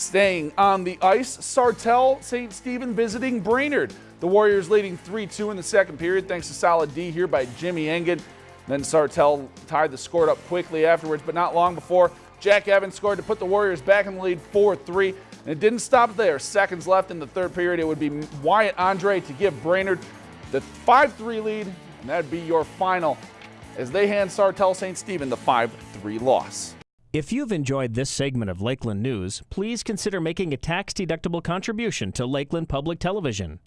Staying on the ice, Sartell St. Stephen visiting Brainerd. The Warriors leading 3-2 in the second period thanks to solid D here by Jimmy Engen. Then Sartell tied the score up quickly afterwards, but not long before Jack Evans scored to put the Warriors back in the lead 4-3. And it didn't stop there. Seconds left in the third period. It would be Wyatt Andre to give Brainerd the 5-3 lead, and that'd be your final as they hand Sartell St. Stephen the 5-3 loss. If you've enjoyed this segment of Lakeland News, please consider making a tax-deductible contribution to Lakeland Public Television.